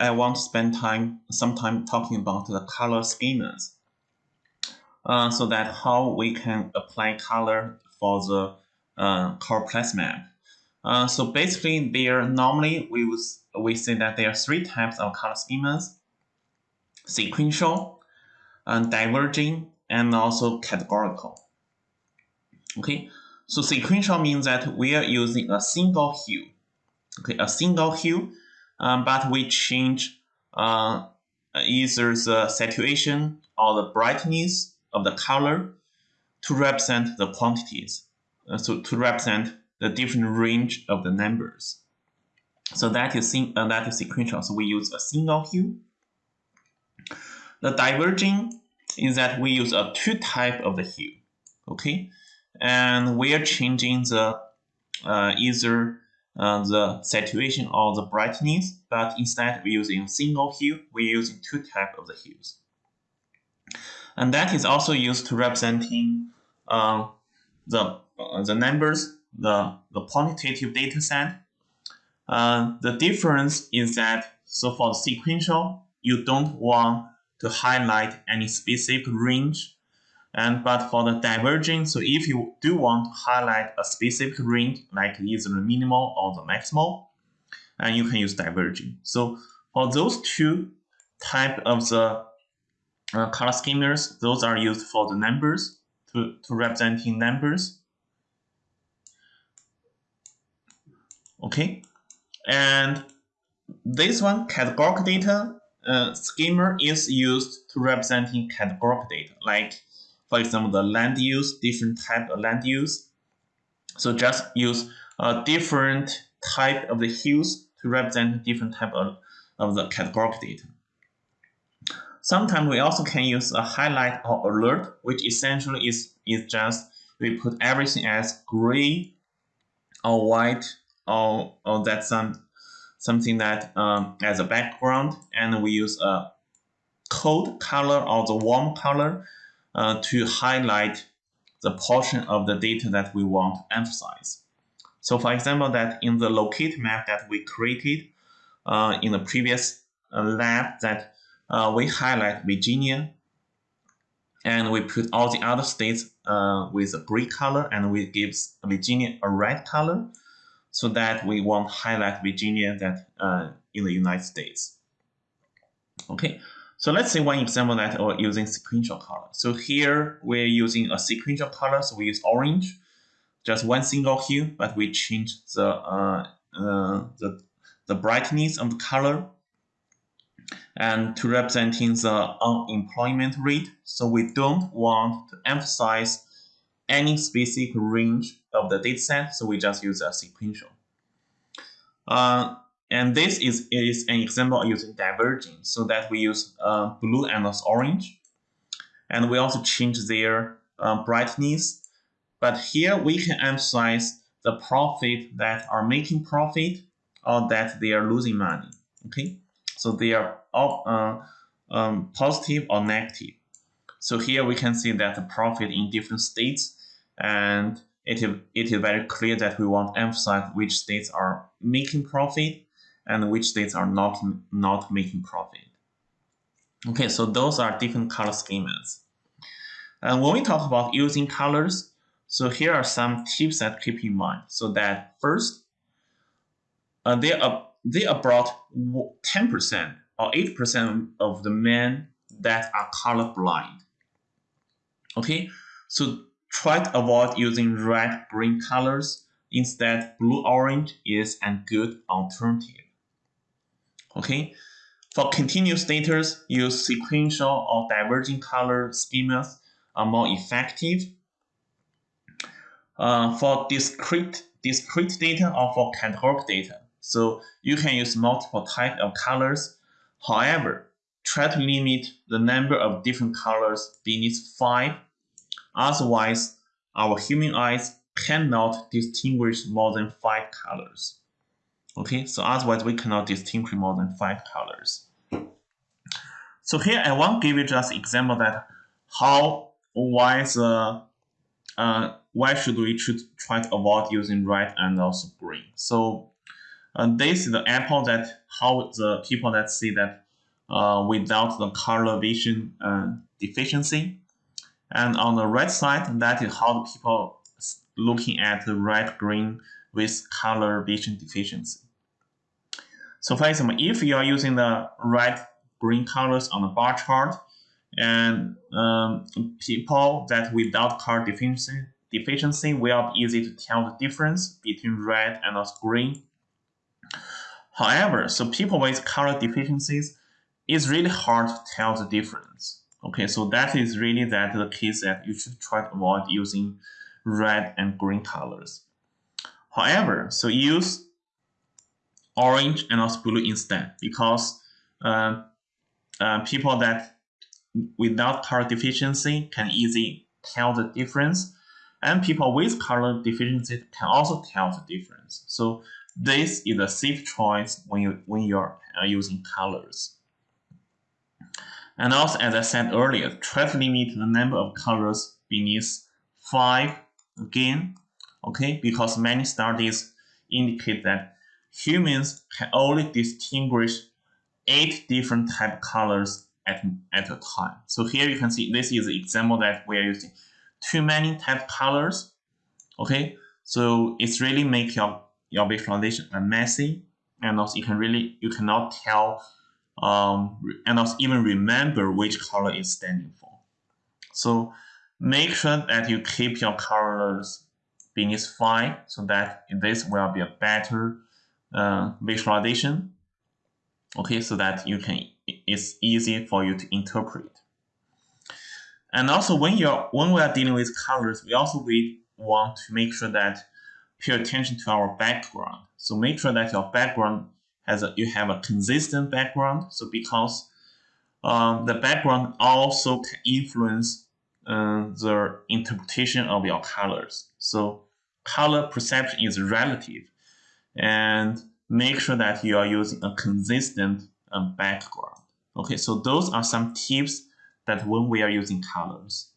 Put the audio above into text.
I want to spend time some time talking about the color schemas. Uh, so that how we can apply color for the uh, choropleth map. Uh, so basically, there normally we would we say that there are three types of color schemas: sequential, uh, diverging, and also categorical. Okay, so sequential means that we are using a single hue. Okay, a single hue, um, but we change uh, either the saturation or the brightness of the color to represent the quantities. Uh, so to represent the different range of the numbers. So that is uh, that is sequential. So we use a single hue. The diverging is that we use a two type of the hue. Okay, and we are changing the uh, either uh, the saturation or the brightness, but instead we're using single hue. We're using two type of the hues, and that is also used to representing uh, the uh, the numbers, the the quantitative data set. Uh, the difference is that so for sequential, you don't want to highlight any specific range and but for the diverging, so if you do want to highlight a specific range, like either the minimal or the maximal, and you can use diverging. So for those two type of the uh, color schemas, those are used for the numbers to, to representing numbers. Okay, and this one categorical data uh, schema is used to representing categorical data, like for example, the land use, different type of land use. So just use a different type of the hues to represent different type of, of the categorical data. Sometimes we also can use a highlight or alert, which essentially is, is just we put everything as gray or white or, or that's some something that um, as a background and we use a cold color or the warm color uh, to highlight the portion of the data that we want to emphasize. So for example, that in the locate map that we created uh, in the previous uh, lab that uh, we highlight Virginia and we put all the other states uh, with a gray color and we give Virginia a red color so that we want to highlight Virginia that in the United States. Okay, so let's say one example that we're using sequential color. So here we're using a sequential color, so we use orange, just one single hue, but we change the uh, uh, the the brightness of the color and to representing the unemployment rate. So we don't want to emphasize any specific range of the dataset, so we just use a sequential. Uh, and this is, is an example using diverging, so that we use uh, blue and orange. And we also change their uh, brightness. But here we can emphasize the profit that are making profit or that they are losing money. Okay, so they are all uh, um, positive or negative. So here we can see that the profit in different states and it is, it is very clear that we want to emphasize which states are making profit and which states are not, not making profit. Okay, so those are different color schemas. And when we talk about using colors, so here are some tips that keep in mind. So that first, uh, there are there are about 10% or 8% of the men that are colorblind. Okay, so try to avoid using red, green colors. Instead, blue, orange is a good alternative. Okay, for continuous data, use sequential or diverging color schemas are more effective. Uh, for discrete discrete data or for categorical data, so you can use multiple types of colors. However, try to limit the number of different colors beneath five. Otherwise, our human eyes cannot distinguish more than five colors. Okay, so otherwise we cannot distinguish more than five colors. So here I want to give you just example that how why the uh, why should we try to avoid using red and also green. So And this is the apple that how the people that see that uh, without the color vision uh, deficiency. And on the right side, that is how the people looking at the red green with color vision deficiency. So for example, if you are using the red green colors on the bar chart, and um, people that without color deficiency, deficiency will be easy to tell the difference between red and green. However, so people with color deficiencies, it's really hard to tell the difference. Okay, so that is really that the case that you should try to avoid using red and green colors. However, so use orange and also blue instead because uh, uh, people that without color deficiency can easily tell the difference and people with color deficiency can also tell the difference. So this is a safe choice when you when you're uh, using colors. And also, as I said earlier, try to limit the number of colors beneath five again, okay, because many studies indicate that humans can only distinguish eight different type colors at, at a time. So here you can see this is an example that we are using too many type colors. Okay, so it's really make your your visualization messy, and also you can really you cannot tell um, and also even remember which color is standing for. So make sure that you keep your colors beneath five so that this will be a better uh, visualization. Okay, so that you can it's easy for you to interpret. And also when you're when we are dealing with colors, we also we want to make sure that pay attention to our background. So make sure that your background has a, you have a consistent background. So because um, the background also can influence uh, the interpretation of your colors. So color perception is relative and make sure that you are using a consistent um, background. Okay, so those are some tips that when we are using colors.